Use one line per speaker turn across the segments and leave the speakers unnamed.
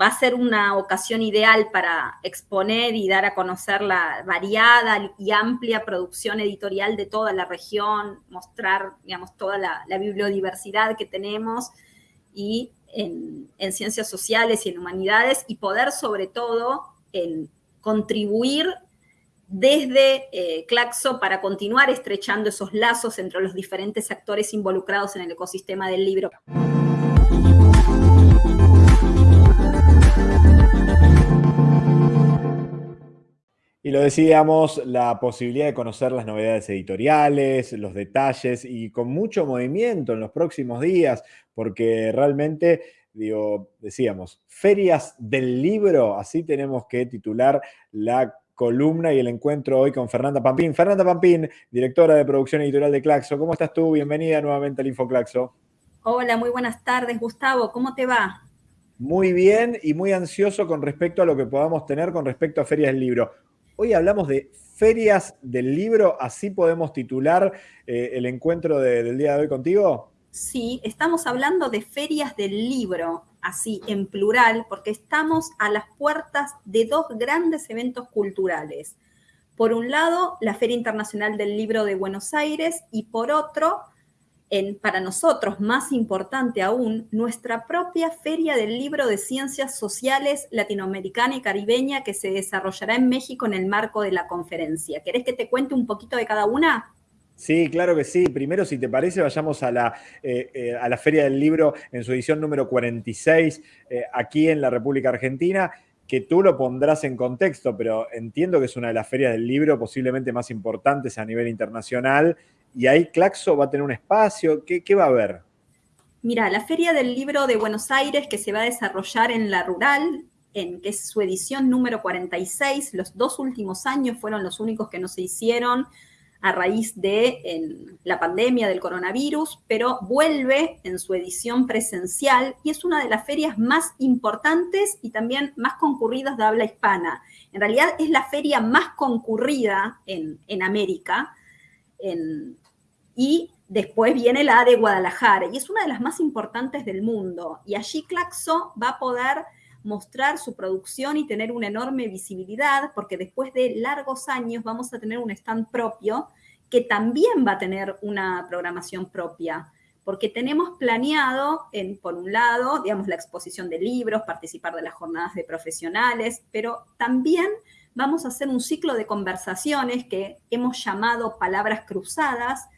va a ser una ocasión ideal para exponer y dar a conocer la variada y amplia producción editorial de toda la región, mostrar, digamos, toda la, bibliodiversidad que tenemos y en, ciencias sociales y en humanidades y poder sobre todo en contribuir desde eh, Claxo para continuar estrechando esos lazos entre los diferentes actores involucrados en el ecosistema del libro.
Y lo decíamos, la posibilidad de conocer las novedades editoriales, los detalles y con mucho movimiento en los próximos días, porque realmente, digo, decíamos, ferias del libro, así tenemos que titular la columna y el encuentro hoy con Fernanda Pampín. Fernanda Pampín, directora de producción editorial de Claxo. ¿Cómo estás tú? Bienvenida nuevamente al InfoClaxo.
Hola, muy buenas tardes, Gustavo. ¿Cómo te va?
Muy bien y muy ansioso con respecto a lo que podamos tener con respecto a ferias del libro. Hoy hablamos de ferias del libro, así podemos titular eh, el encuentro del día de hoy contigo.
Sí, estamos hablando de ferias del libro, así en plural, porque estamos a las puertas de dos grandes eventos culturales. Por un lado, la Feria Internacional del Libro de Buenos Aires y por otro, para nosotros, más importante aún, nuestra propia Feria del Libro de Ciencias Sociales Latinoamericana y Caribeña que se desarrollará en México en el marco de la conferencia. ¿Querés que te cuente un poquito de cada una?
Sí, claro que sí. Primero, si te parece, vayamos a la, eh, eh, a la Feria del Libro en su edición número 46, eh, aquí en la República Argentina, que tú lo pondrás en contexto, pero entiendo que es una de las ferias del libro posiblemente más importantes a nivel internacional y ahí Claxo va a tener un espacio. ¿Qué, va a haber?
Mira, la Feria del Libro de Buenos Aires que se va a desarrollar en la Rural, en que es su edición número 46, los dos últimos años fueron los únicos que no se hicieron a raíz de la pandemia del coronavirus, pero vuelve en su edición presencial y es una de las ferias más importantes y también más concurridas de habla hispana. En realidad es la feria más concurrida en, en América. En, y después viene la de Guadalajara, y es una de las más importantes del mundo. Y allí Claxo va a poder mostrar su producción y tener una enorme visibilidad, porque después de largos años vamos a tener un stand propio que también va a tener una programación propia, porque tenemos planeado, por un lado, digamos, la exposición de libros, participar de las jornadas de profesionales, pero también vamos a hacer un ciclo de conversaciones que hemos llamado palabras cruzadas,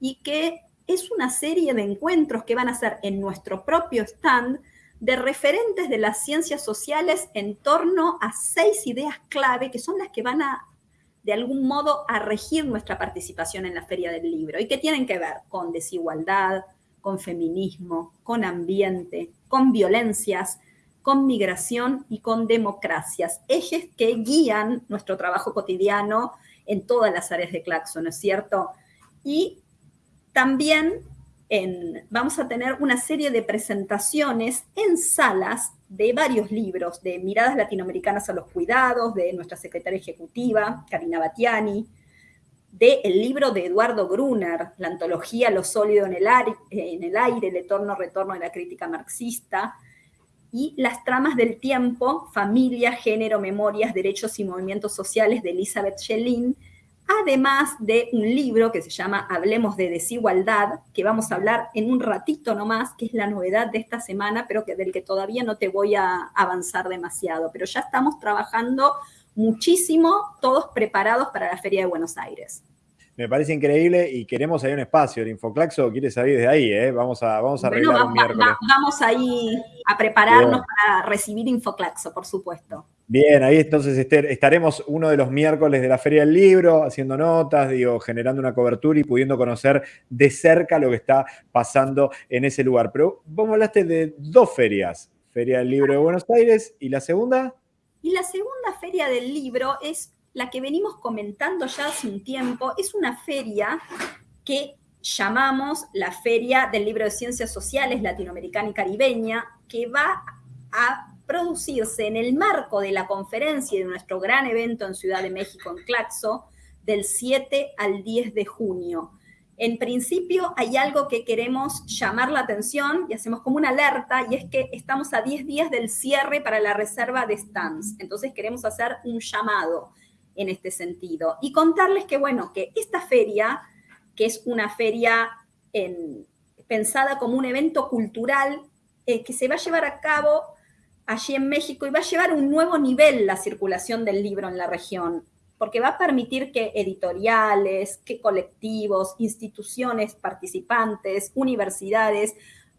y que es una serie de encuentros que van a ser en nuestro propio stand de referentes de las ciencias sociales en torno a seis ideas clave que son las que van a, de algún modo, a regir nuestra participación en la Feria del Libro y que tienen que ver con desigualdad, con feminismo, con ambiente, con violencias, con migración y con democracias, ejes que guían nuestro trabajo cotidiano en todas las áreas de Claxo, ¿no es cierto? Y también vamos a tener una serie de presentaciones en salas de varios libros, de Miradas Latinoamericanas a los Cuidados, de nuestra secretaria ejecutiva, Karina Batiani, del el libro de Eduardo Gruner, la antología Lo sólido en el, aire, en el aire, el eterno retorno de la crítica marxista, y Las tramas del tiempo, familia, género, memorias, derechos y movimientos sociales de Elizabeth Schellin, además de un libro que se llama Hablemos de desigualdad, que vamos a hablar en un ratito nomás, que es la novedad de esta semana, pero que del que todavía no te voy a avanzar demasiado. Pero ya estamos trabajando muchísimo, todos preparados para la Feria de Buenos Aires
me parece increíble y queremos ahí un espacio. El Infoclaxo quiere salir desde ahí, ¿eh? Vamos a, vamos a arreglar un miércoles.
vamos ahí a prepararnos para recibir Infoclaxo, por supuesto.
Bien, ahí entonces estaremos uno de los miércoles de la Feria del Libro, haciendo notas, digo, generando una cobertura y pudiendo conocer de cerca lo que está pasando en ese lugar. Pero vos hablaste de dos ferias, Feria del Libro de Buenos Aires y la segunda.
Y la segunda Feria del Libro es la que venimos comentando ya hace un tiempo, es una feria que llamamos la Feria del Libro de Ciencias Sociales Latinoamericana y Caribeña, que va a producirse en el marco de la conferencia de nuestro gran evento en Ciudad de México, en Claxo, del 7 al 10 de junio. en principio hay algo que queremos llamar la atención y hacemos como una alerta y es que estamos a 10 días del cierre para la reserva de stands. Entonces queremos hacer un llamado en este sentido y contarles que, bueno, que esta feria, que es una feria pensada como un evento cultural eh, que se va a llevar a cabo allí en México y va a llevar un nuevo nivel la circulación del libro en la región porque va a permitir que editoriales, que colectivos, instituciones participantes, universidades,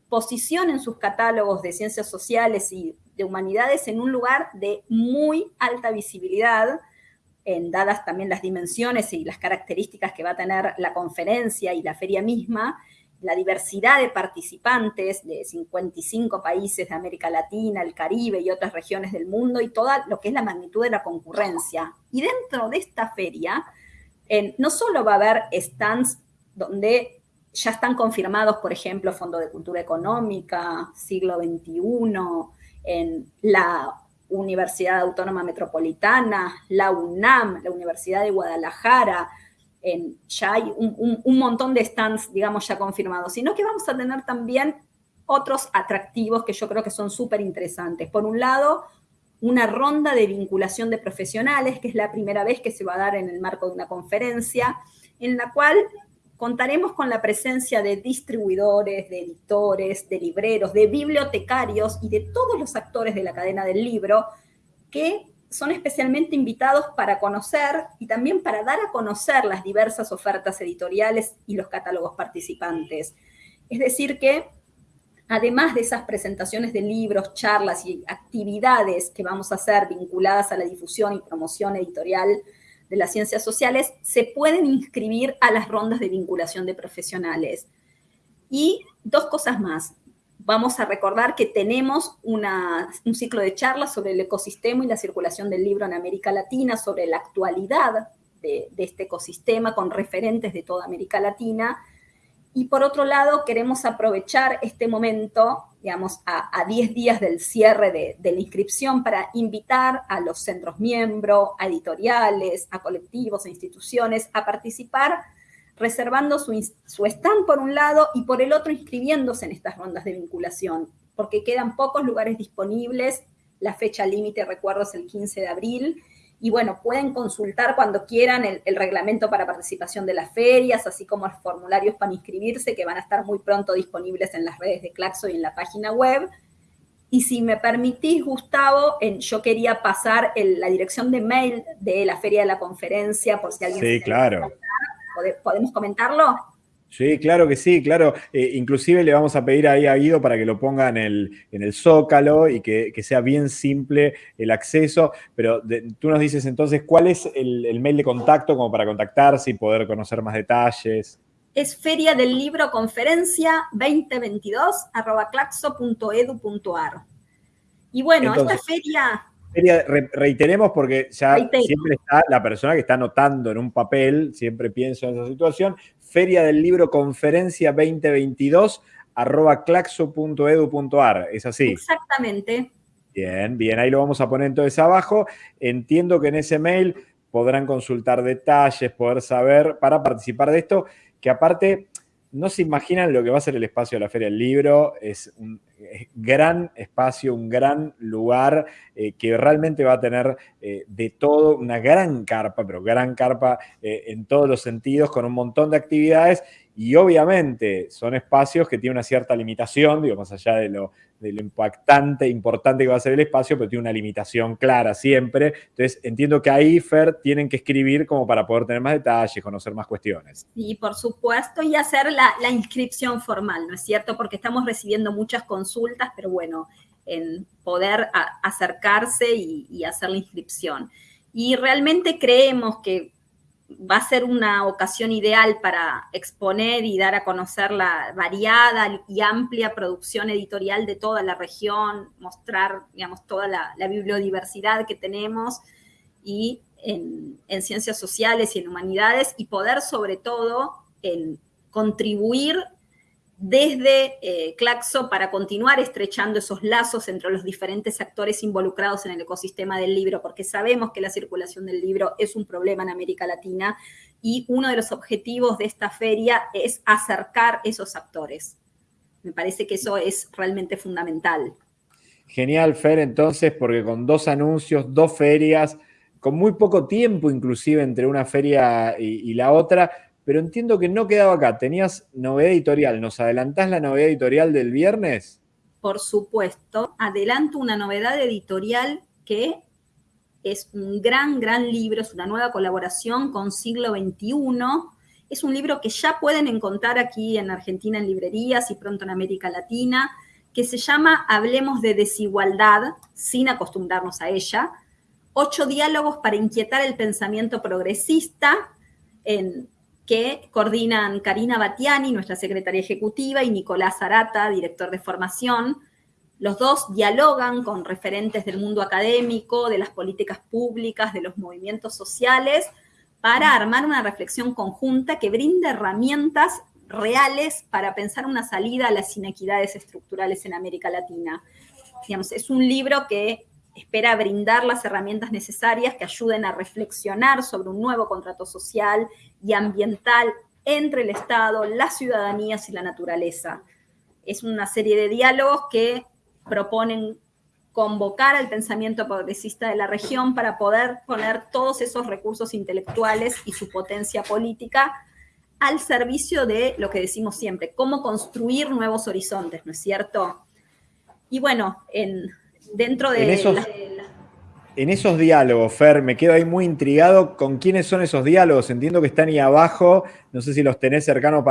posicionen sus catálogos de ciencias sociales y de humanidades en un lugar de muy alta visibilidad, en, dadas también las dimensiones y las características que va a tener la conferencia y la feria misma, la diversidad de participantes de 55 países de América Latina, el Caribe y otras regiones del mundo y toda lo que es la magnitud de la concurrencia. Y dentro de esta feria, no solo va a haber stands donde ya están confirmados, por ejemplo, Fondo de Cultura Económica, Siglo XXI, en la Universidad Autónoma Metropolitana, la UNAM, la Universidad de Guadalajara, ya hay un, montón de stands, digamos, ya confirmados, sino que vamos a tener también otros atractivos que yo creo que son súper interesantes. Por un lado, una ronda de vinculación de profesionales, que es la primera vez que se va a dar en el marco de una conferencia, en la cual contaremos con la presencia de distribuidores, de editores, de libreros, de bibliotecarios y de todos los actores de la cadena del libro que son especialmente invitados para conocer y también para dar a conocer las diversas ofertas editoriales y los catálogos participantes. Es decir, que además de esas presentaciones de libros, charlas y actividades que vamos a hacer vinculadas a la difusión y promoción editorial de las ciencias sociales, se pueden inscribir a las rondas de vinculación de profesionales. Y dos cosas más vamos a recordar que tenemos un ciclo de charlas sobre el ecosistema y la circulación del libro en América Latina, sobre la actualidad de, este ecosistema con referentes de toda América Latina. Y por otro lado, queremos aprovechar este momento, digamos, a 10 días del cierre de, la inscripción para invitar a los centros miembros, a editoriales, a colectivos, a instituciones a participar reservando su, stand por un lado y por el otro inscribiéndose en estas rondas de vinculación, porque quedan pocos lugares disponibles. La fecha límite, recuerdo, es el 15 de abril. Y bueno, pueden consultar cuando quieran el, reglamento para participación de las ferias, así como los formularios para inscribirse, que van a estar muy pronto disponibles en las redes de Claxo y en la página web. Y si me permitís, Gustavo, yo quería pasar la dirección de mail de la feria de la conferencia, por si alguien...
Sí, claro.
¿Podemos comentarlo?
Sí, claro que sí, claro. Eh, inclusive le vamos a pedir ahí a Guido para que lo ponga en el, en el zócalo y que, sea bien simple el acceso. Pero tú nos dices entonces, ¿cuál es el, mail de contacto como para contactarse y poder conocer más detalles?
Es Feria del Libro Conferencia 2022 arroba claxo.edu.ar. Y bueno, esta feria
reiteremos porque ya siempre está la persona que está anotando en un papel, siempre pienso en esa situación, Feria del Libro Conferencia 2022 arroba claxo.edu.ar, ¿es así?
Exactamente.
Bien, bien, ahí lo vamos a poner entonces abajo. Entiendo que en ese mail podrán consultar detalles, poder saber para participar de esto, que aparte no se imaginan lo que va a ser el espacio de la Feria del Libro, es un gran espacio, un gran lugar eh, que realmente va a tener eh, de todo, una gran carpa, pero gran carpa eh, en todos los sentidos, con un montón de actividades. Y obviamente son espacios que tienen una cierta limitación, digo, más allá de lo, de lo impactante, importante que va a ser el espacio, pero tiene una limitación clara siempre. Entonces, entiendo que ahí, Fer, tienen que escribir como para poder tener más detalles, conocer más cuestiones.
Sí, por supuesto, y hacer la, inscripción formal, ¿no es cierto? Porque estamos recibiendo muchas consultas, pero bueno, en poder acercarse y, y hacer la inscripción. Y realmente creemos que va a ser una ocasión ideal para exponer y dar a conocer la variada y amplia producción editorial de toda la región, mostrar, digamos, toda la, bibliodiversidad que tenemos y en, ciencias sociales y en humanidades y poder sobre todo en contribuir desde eh, Claxo para continuar estrechando esos lazos entre los diferentes actores involucrados en el ecosistema del libro, porque sabemos que la circulación del libro es un problema en América Latina y uno de los objetivos de esta feria es acercar esos actores. Me parece que eso es realmente fundamental.
Genial, Fer, entonces, porque con dos anuncios, dos ferias, con muy poco tiempo inclusive entre una feria y, la otra, pero entiendo que no quedaba acá. Tenías novedad editorial. ¿Nos adelantás la novedad editorial del viernes?
Por supuesto. Adelanto una novedad editorial que es un gran, gran libro, es una nueva colaboración con Siglo XXI. Es un libro que ya pueden encontrar aquí en Argentina en librerías y pronto en América Latina, que se llama Hablemos de desigualdad, sin acostumbrarnos a ella. Ocho diálogos para inquietar el pensamiento progresista, en, que coordinan Karina Batiani, nuestra secretaria ejecutiva, y Nicolás Arata, director de formación. Los dos dialogan con referentes del mundo académico, de las políticas públicas, de los movimientos sociales, para armar una reflexión conjunta que brinde herramientas reales para pensar una salida a las inequidades estructurales en América Latina. Digamos, es un libro que espera brindar las herramientas necesarias que ayuden a reflexionar sobre un nuevo contrato social y ambiental entre el Estado, las ciudadanías y la naturaleza. Es una serie de diálogos que proponen convocar al pensamiento progresista de la región para poder poner todos esos recursos intelectuales y su potencia política al servicio de lo que decimos siempre, cómo construir nuevos horizontes, ¿no es cierto? Y bueno, en, dentro de...
En esos, diálogos, Fer, me quedo ahí muy intrigado con quiénes son esos diálogos. Entiendo que están ahí abajo, no sé si los tenés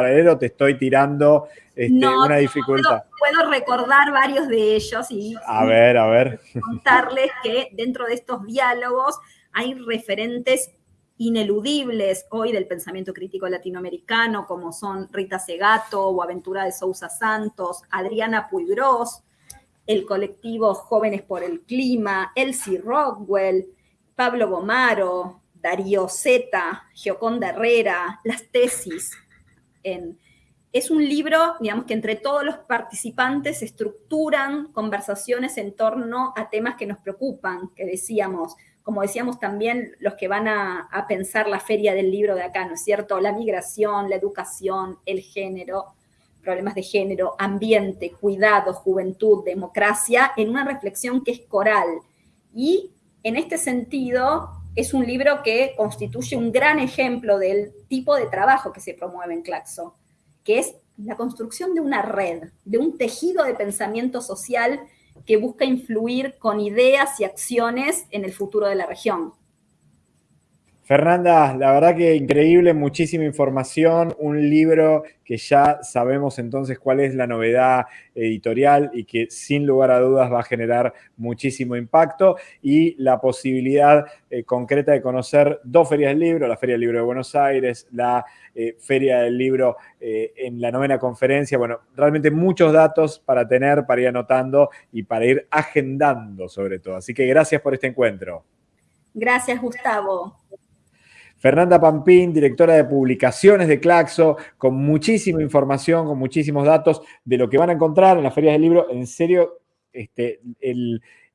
leer o te estoy tirando este, una dificultad.
Puedo, recordar varios de ellos y,
a ver, a ver.
contarles que dentro de estos diálogos hay referentes ineludibles hoy del pensamiento crítico latinoamericano, como son Rita Segato o Aventura de Sousa Santos, Adriana Puigros, el colectivo Jóvenes por el Clima, Elsie Rockwell, Pablo Gomaro, Darío Zeta, Gioconda Herrera, las tesis en es un libro, digamos, que entre todos los participantes estructuran conversaciones en torno a temas que nos preocupan, que decíamos, como decíamos también los que van a, pensar la feria del libro de acá, ¿no es cierto? La migración, la educación, el género, problemas de género, ambiente, cuidado, juventud, democracia, en una reflexión que es coral. Y en este sentido, es un libro que constituye un gran ejemplo del tipo de trabajo que se promueve en Claxo que es la construcción de una red, de un tejido de pensamiento social que busca influir con ideas y acciones en el futuro de la región.
Fernanda, la verdad que increíble, muchísima información, un libro que ya sabemos entonces cuál es la novedad editorial y que sin lugar a dudas va a generar muchísimo impacto y la posibilidad eh, concreta de conocer dos ferias del libro, la Feria del Libro de Buenos Aires, la eh, Feria del Libro eh, en la novena conferencia. Bueno, realmente muchos datos para tener, para ir anotando y para ir agendando sobre todo. Así que gracias por este encuentro.
Gracias, Gustavo.
Fernanda Pampín, directora de publicaciones de Claxo, con muchísima información, con muchísimos datos de lo que van a encontrar en las ferias del libro. En serio, este,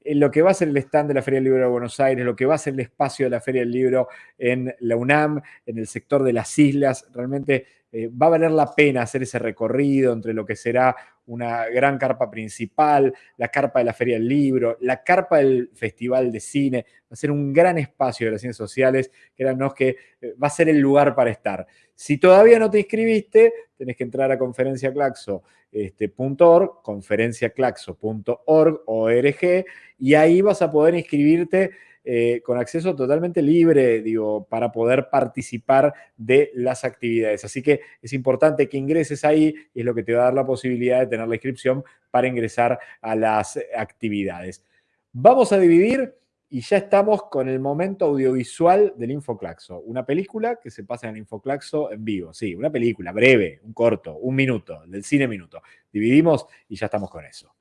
lo que va a ser el stand de la Feria del Libro de Buenos Aires, lo que va a ser el espacio de la Feria del Libro en la UNAM, en el sector de las islas, realmente eh, va a valer la pena hacer ese recorrido entre lo que será una gran carpa principal, la carpa de la Feria del Libro, la carpa del Festival de Cine. Va a ser un gran espacio de las ciencias sociales, créanos que eh, va a ser el lugar para estar. Si todavía no te inscribiste, tenés que entrar a conferenciaclaxo.org, este, conferenciaclaxo.org, y ahí vas a poder inscribirte eh, con acceso totalmente libre, digo, para poder participar de las actividades. Así que es importante que ingreses ahí y es lo que te va a dar la posibilidad de tener la inscripción para ingresar a las actividades. Vamos a dividir y ya estamos con el momento audiovisual del Infoclaxo. Una película que se pasa en el Infoclaxo en vivo. Sí, una película breve, un corto, un minuto, del cine minuto. Dividimos y ya estamos con eso.